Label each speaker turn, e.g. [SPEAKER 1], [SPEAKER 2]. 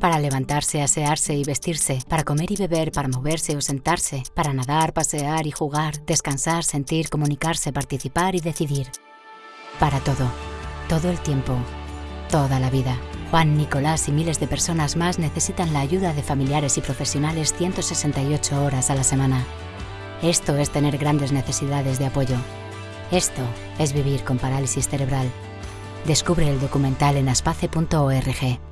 [SPEAKER 1] Para levantarse, asearse y vestirse, para comer y beber, para moverse o sentarse, para nadar, pasear y jugar, descansar, sentir, comunicarse, participar y decidir. Para todo, todo el tiempo, toda la vida. Juan, Nicolás y miles de personas más necesitan la ayuda de familiares y profesionales 168 horas a la semana. Esto es tener grandes necesidades de apoyo. Esto es vivir con parálisis cerebral. Descubre el documental en aspace.org.